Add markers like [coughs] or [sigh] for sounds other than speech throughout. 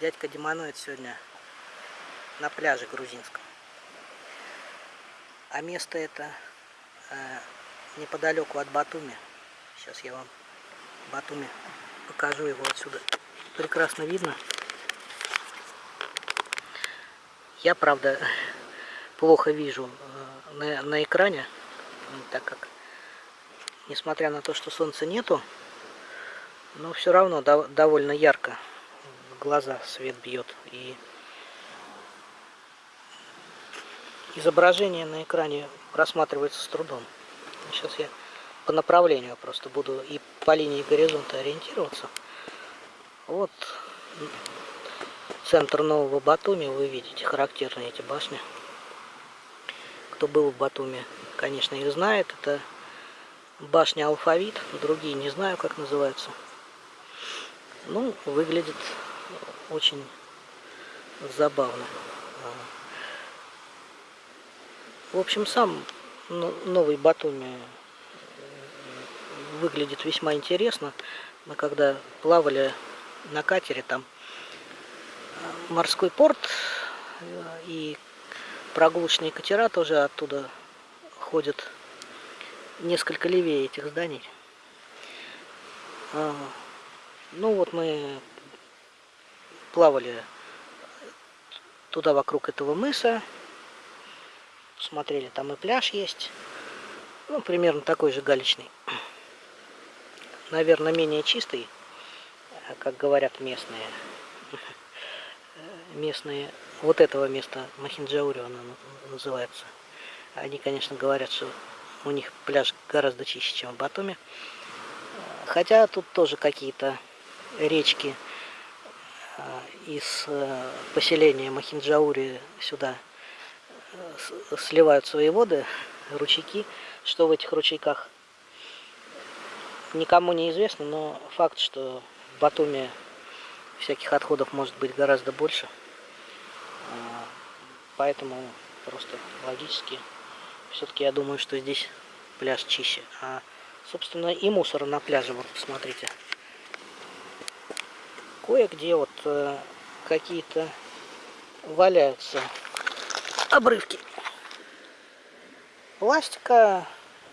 Дядька Демоноид сегодня на пляже грузинском. А место это э, неподалеку от Батуми. Сейчас я вам Батуми покажу его отсюда. Прекрасно видно. Я, правда, плохо вижу э, на, на экране, так как, несмотря на то, что солнца нету, но все равно до, довольно ярко глаза свет бьет. И изображение на экране просматривается с трудом. Сейчас я по направлению просто буду и по линии горизонта ориентироваться. Вот центр нового Батуми, вы видите, характерные эти башни. Кто был в Батуми, конечно, их знает. Это башня Алфавит, другие не знаю, как называются. Ну, выглядит очень забавно. В общем, сам новый Батуми выглядит весьма интересно. Мы когда плавали на катере, там морской порт и прогулочные катера тоже оттуда ходят несколько левее этих зданий. А, ну вот мы плавали туда вокруг этого мыса, смотрели, там и пляж есть, ну примерно такой же галечный, наверное менее чистый, как говорят местные [laughs] местные, вот этого места Махинджаури оно называется. Они, конечно, говорят, что у них пляж гораздо чище, чем в Батуми. Хотя тут тоже какие-то речки а, из э, поселения Махинджаури сюда э, сливают свои воды, ручейки. Что в этих ручейках никому не известно, но факт, что в Батуми всяких отходов может быть гораздо больше. А, поэтому просто логически все-таки я думаю, что здесь пляж чище. А, собственно, и мусора на пляже, вот посмотрите. Кое-где вот какие-то валяются обрывки пластика,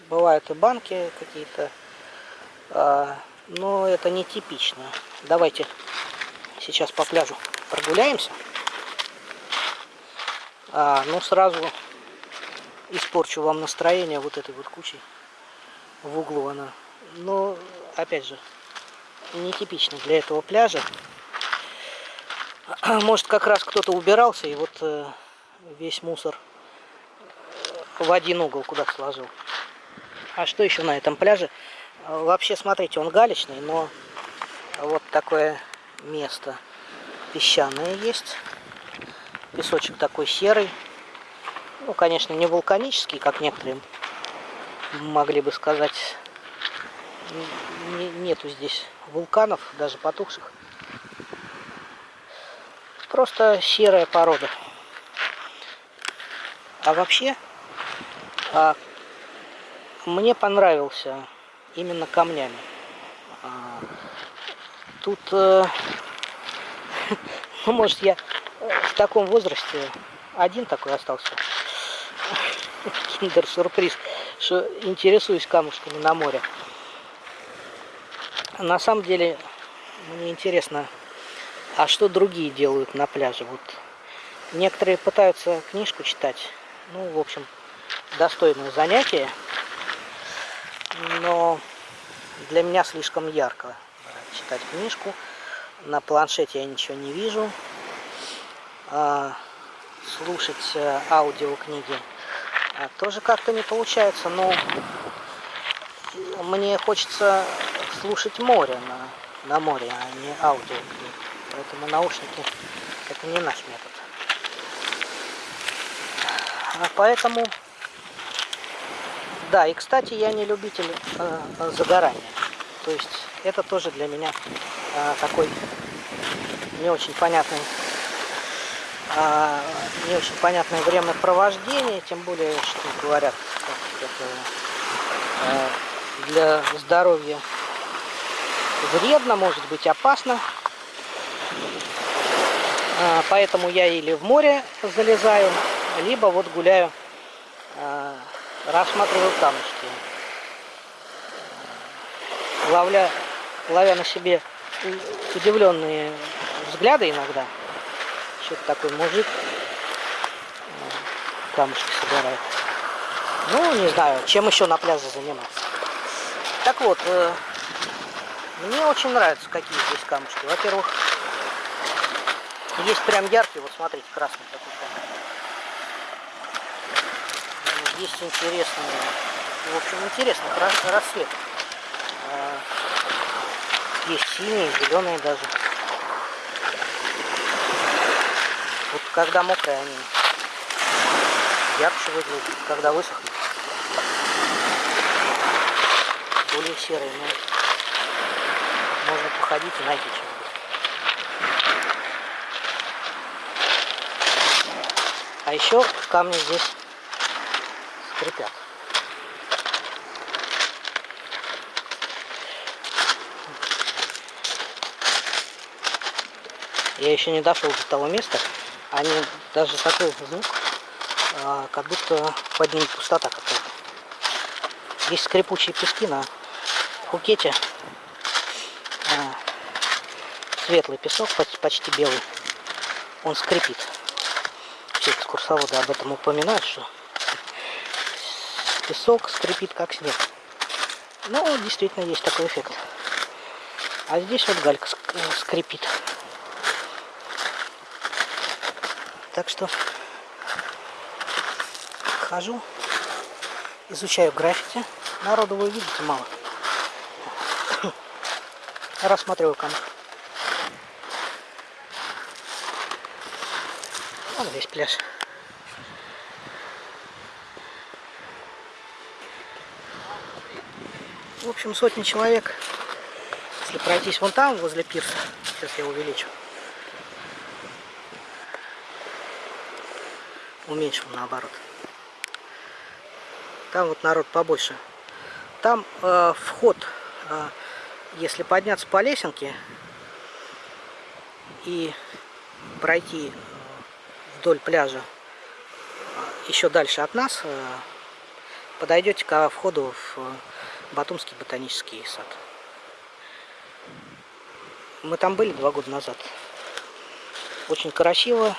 бывают и банки какие-то, а, но это не типично. Давайте сейчас по пляжу прогуляемся. А, ну, сразу испорчу вам настроение вот этой вот кучей в углу она. Но, опять же, нетипично для этого пляжа. [clears throat] Может, как раз кто-то убирался, и вот э, весь мусор в один угол куда-то сложил. А что еще на этом пляже? Вообще, смотрите, он галечный, но вот такое место песчаное есть. Песочек такой серый. Ну, конечно, не вулканический, как некоторые могли бы сказать. Нету здесь вулканов, даже потухших. Просто серая порода. А вообще, а, мне понравился именно камнями. А, тут, э, [laughs] ну, может, я в таком возрасте один такой остался. [laughs] Киндер-сюрприз, что интересуюсь камушками на море. На самом деле, мне интересно, а что другие делают на пляже? Вот некоторые пытаются книжку читать. Ну, в общем, достойное занятие. Но для меня слишком ярко читать книжку. На планшете я ничего не вижу. А, слушать э, аудиокниги а, тоже как-то не получается. Но мне хочется слушать море на, на море, а не аудиокниги. Поэтому наушники это не наш метод. А поэтому, да, и кстати, я не любитель э, загорания. То есть это тоже для меня э, такой не очень понятный э, не очень понятное времяпровождение, тем более, что говорят, это э, для здоровья вредно, может быть опасно. А, поэтому я или в море залезаю, либо вот гуляю, а, рассматриваю камушки. Ловля, ловя на себе удивленные взгляды иногда. Что-то такой мужик камушки собирает. Ну, не знаю, чем еще на пляже заниматься. Так вот, э, мне очень нравятся, какие здесь камушки. Во-первых, есть прям яркий, вот смотрите, красный такой камень. Есть интересный, в общем, интересный рассвет. Э, есть синие, зеленые даже. Вот когда мокрые они ярче выглядят, когда высохнут. Более серые, но можно походить и найти что-нибудь. Еще камни здесь скрипят. Я еще не дошел до того места. Они даже такой звук, а, как будто под ним пустота какая-то. Здесь скрипучие пески на Пхукете. А, светлый песок, почти белый. Он скрипит. Экскурсоводы об этом упоминают, что песок скрипит как снег. Ну, действительно, есть такой эффект. А здесь вот галька скрипит. Так что хожу, изучаю граффити. Народу вы видите мало. [coughs] Рассматриваю камеру. Вон весь пляж. В общем, сотни человек. Если пройтись вон там, возле пирса, сейчас я увеличу. уменьшим наоборот. Там вот народ побольше. Там э, вход, э, если подняться по лесенке и пройти вдоль пляжа э, еще дальше от нас, э, подойдете к входу в Батумский ботанический сад. Мы там были два года назад. Очень красиво,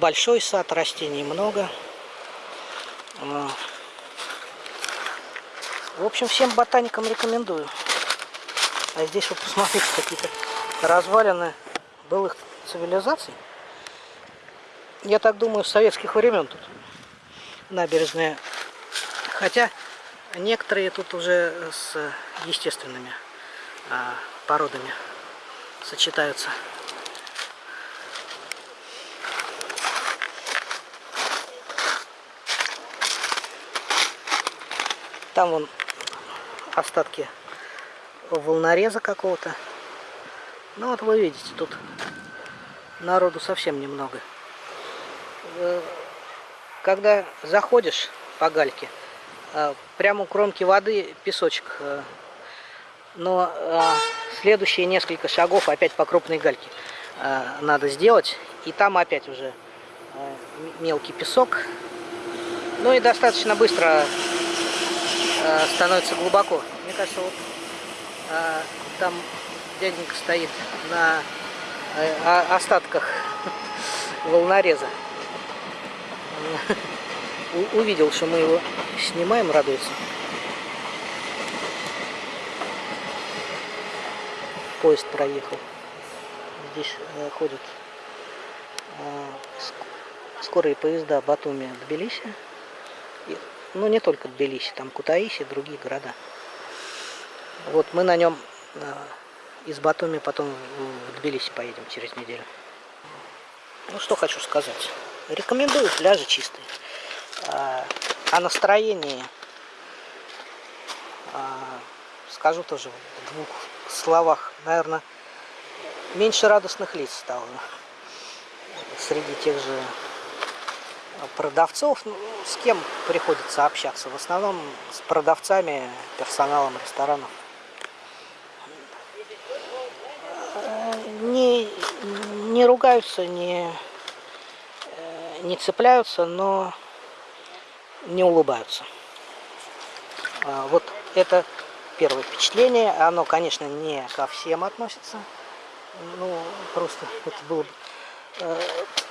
большой сад, растений много. А. В общем, всем ботаникам рекомендую. А здесь вот посмотрите, какие-то развалины былых цивилизаций. Я так думаю, с советских времен тут набережная. Хотя некоторые тут уже с естественными а, породами сочетаются. Там вон остатки волнореза какого-то. Ну вот вы видите, тут народу совсем немного. Э, когда заходишь по гальке, прямо у кромки воды песочек. Э, но следующие несколько шагов опять по крупной гальке надо сделать. И там опять уже мелкий песок. Ну и достаточно быстро э, становится глубоко. Мне кажется, вот э, там дяденька стоит на э, остатках [laughs] волнореза. Увидел, что мы его снимаем, радуется. Поезд проехал. Здесь э, ходят э, скорые поезда Батуми-Тбилиси. Ну, не только Тбилиси, там Кутаиси, другие города. Вот мы на нем э, из Батуми потом в Тбилиси поедем через неделю. Ну, что хочу сказать. Рекомендую, пляжи чистые. А, о настроении а, скажу тоже в двух словах. Наверное, меньше радостных лиц стало среди тех же продавцов, ну, с кем приходится общаться? В основном с продавцами, персоналом ресторанов. Не, не ругаются, не, э, не цепляются, но не улыбаются. А, вот это первое впечатление. Оно, конечно, не ко всем относится. Ну, просто это было бы э,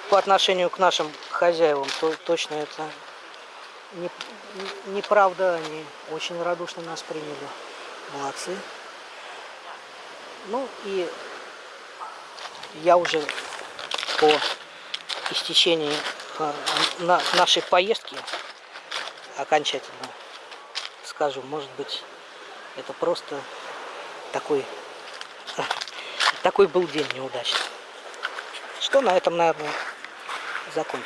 по отношению к нашим хозяевам, то точно это не, неправда. Они очень радушно нас приняли. Молодцы. Ну и я уже по истечении э, на нашей поездки окончательно скажу, может быть, это просто такой, [laughs] такой был день неудачный. Что на этом, наверное, закончим.